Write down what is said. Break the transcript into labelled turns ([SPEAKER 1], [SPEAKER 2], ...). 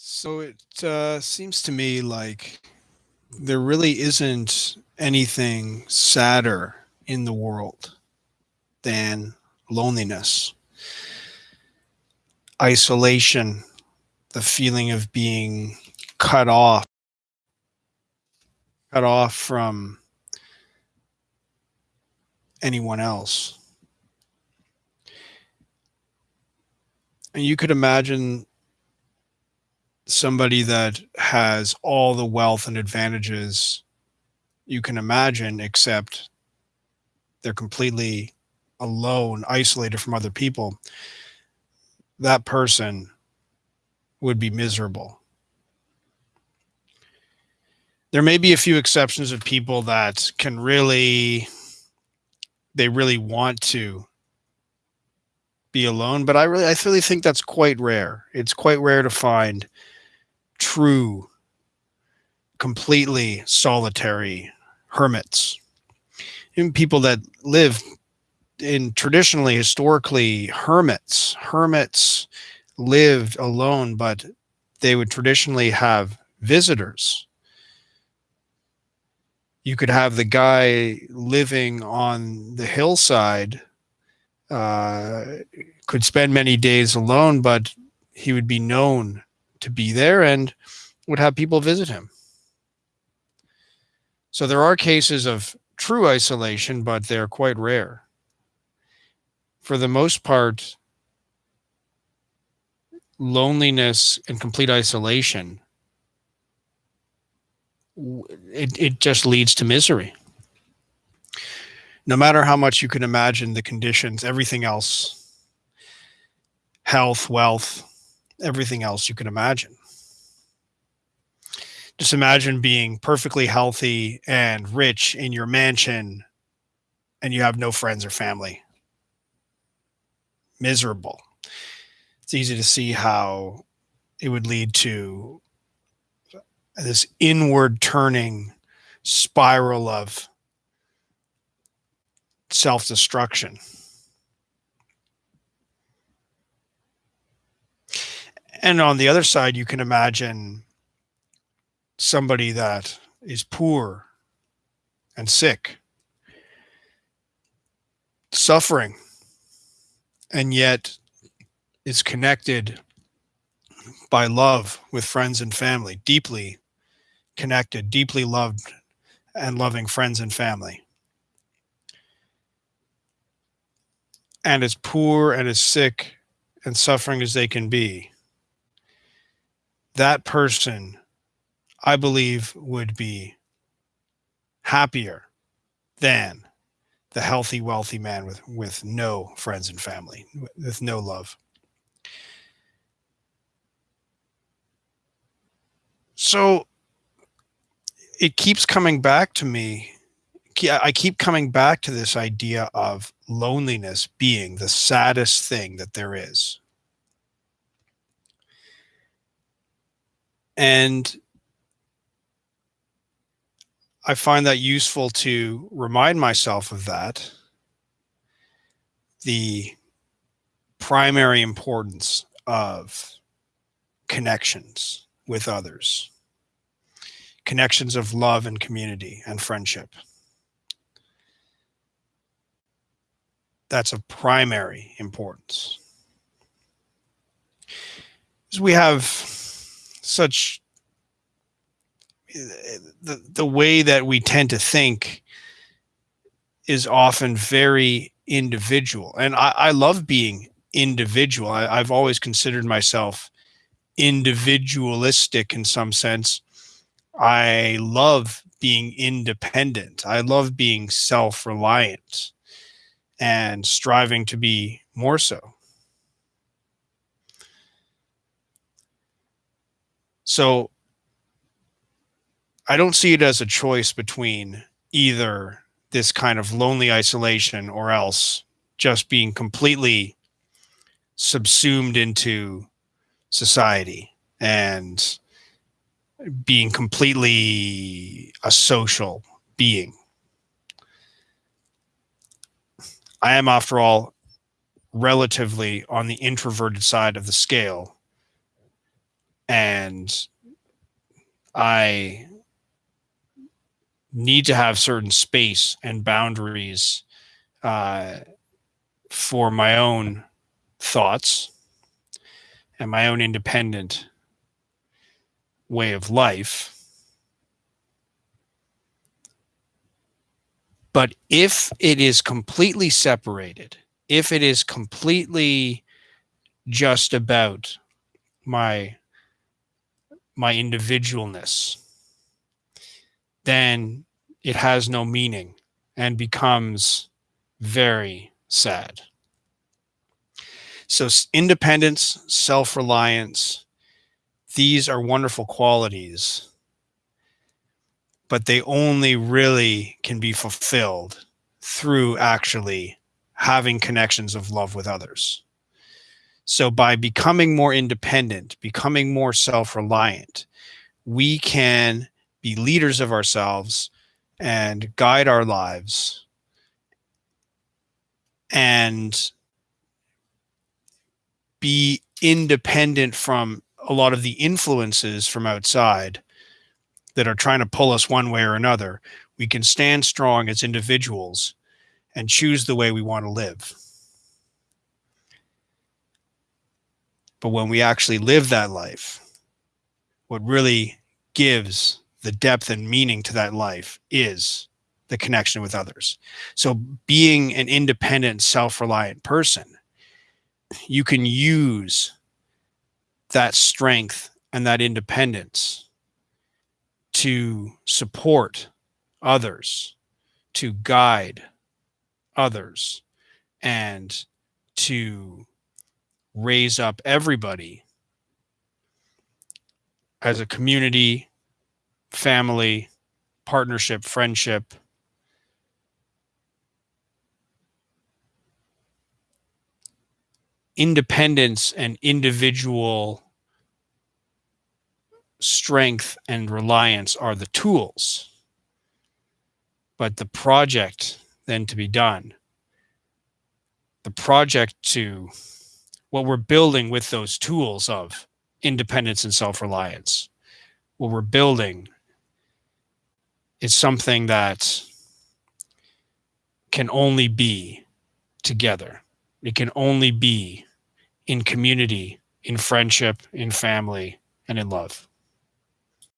[SPEAKER 1] So it uh, seems to me like there really isn't anything sadder in the world than loneliness, isolation, the feeling of being cut off, cut off from anyone else. And you could imagine somebody that has all the wealth and advantages you can imagine, except they're completely alone, isolated from other people, that person would be miserable. There may be a few exceptions of people that can really, they really want to be alone, but I really, I really think that's quite rare. It's quite rare to find true, completely solitary hermits. Even people that live in traditionally, historically, hermits. Hermits lived alone, but they would traditionally have visitors. You could have the guy living on the hillside, uh, could spend many days alone, but he would be known to be there and would have people visit him. So there are cases of true isolation, but they're quite rare. For the most part, loneliness and complete isolation, it, it just leads to misery. No matter how much you can imagine the conditions, everything else, health, wealth, everything else you can imagine. Just imagine being perfectly healthy and rich in your mansion and you have no friends or family. Miserable. It's easy to see how it would lead to this inward turning spiral of self destruction. And on the other side, you can imagine somebody that is poor and sick, suffering, and yet is connected by love with friends and family, deeply connected, deeply loved and loving friends and family. And as poor and as sick and suffering as they can be, that person, I believe, would be happier than the healthy, wealthy man with, with no friends and family, with no love. So it keeps coming back to me. I keep coming back to this idea of loneliness being the saddest thing that there is. And I find that useful to remind myself of that. The primary importance of connections with others, connections of love and community and friendship. That's of primary importance. As we have such the the way that we tend to think is often very individual. And i, I love being individual. I, i've always considered myself individualistic in some sense. I love being independent. I love being self-reliant and striving to be more so So I don't see it as a choice between either this kind of lonely isolation or else just being completely subsumed into society and being completely a social being. I am, after all, relatively on the introverted side of the scale. And I need to have certain space and boundaries uh, for my own thoughts and my own independent way of life. But if it is completely separated, if it is completely just about my my individualness, then it has no meaning and becomes very sad. So, independence, self reliance, these are wonderful qualities, but they only really can be fulfilled through actually having connections of love with others. So, by becoming more independent, becoming more self reliant, we can be leaders of ourselves and guide our lives and be independent from a lot of the influences from outside that are trying to pull us one way or another. We can stand strong as individuals and choose the way we want to live. But when we actually live that life, what really gives the depth and meaning to that life is the connection with others. So being an independent, self-reliant person, you can use that strength and that independence to support others, to guide others, and to raise up everybody as a community, family, partnership, friendship, independence and individual strength and reliance are the tools. But the project then to be done, the project to what we're building with those tools of independence and self-reliance, what we're building is something that can only be together. It can only be in community, in friendship, in family, and in love.